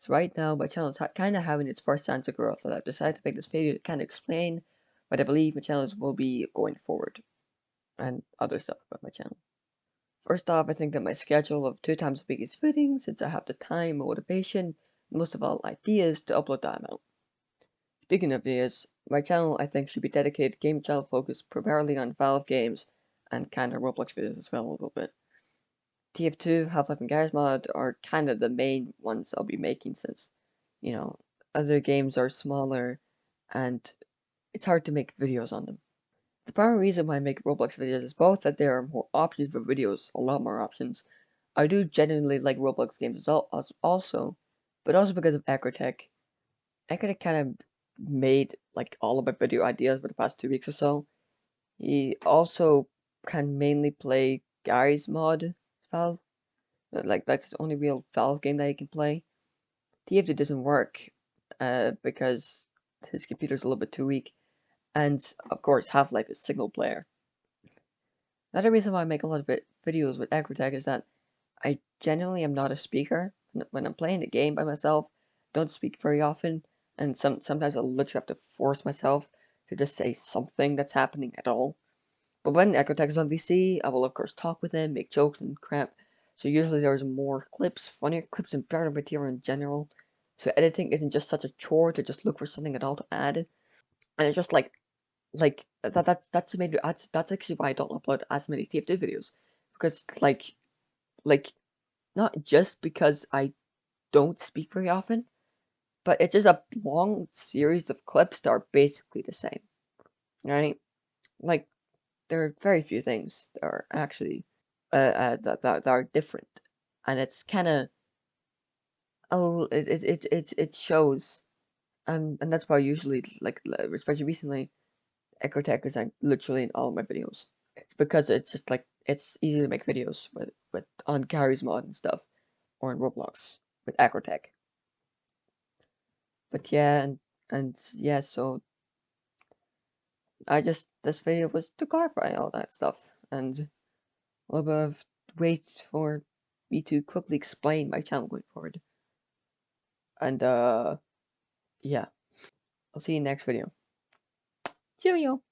So right now my channel is kind of having its first signs of growth and I've decided to make this video to kind of explain what I believe my channels will be going forward and other stuff about my channel. First off, I think that my schedule of two times a week is fitting since I have the time, motivation, and most of all ideas to upload that amount. Speaking of ideas, my channel I think should be dedicated game channel focused primarily on Valve games and kind of Roblox videos as well a little bit. TF2, Half-Life and Garry's Mod are kind of the main ones I'll be making since, you know, other games are smaller and it's hard to make videos on them. The primary reason why I make Roblox videos is both that there are more options for videos, a lot more options. I do genuinely like Roblox games as also, but also because of Acrotech. Acrotech kind of made like all of my video ideas for the past two weeks or so. He also can mainly play Garry's Mod Valve. Like that's the only real Valve game that you can play. TF2 doesn't work uh, because his computer's a little bit too weak, and of course Half-Life is single player. Another reason why I make a lot of videos with Acrotech is that I genuinely am not a speaker. When I'm playing the game by myself, don't speak very often, and some sometimes I literally have to force myself to just say something that's happening at all. But when Acrotech is on VC, I will of course talk with him, make jokes and crap. So usually there's more clips, funnier clips, and better material in general. So editing isn't just such a chore to just look for something at all to add. And it's just like, like that. That's that's maybe that's that's actually why I don't upload as many TF2 videos because like, like, not just because I don't speak very often, but it's just a long series of clips that are basically the same, right? Like there are very few things that are actually uh, uh that, that, that are different, and it's kind of oh it it it it shows, and and that's why usually like especially recently, Acrotech is like literally in all of my videos. It's because it's just like it's easy to make videos with with on Garry's mod and stuff, or in Roblox with Acrotech. But yeah, and and yeah, so I just this video was to clarify all that stuff and a little bit of wait for me to quickly explain my channel going forward. And uh yeah. I'll see you next video. Cheerio!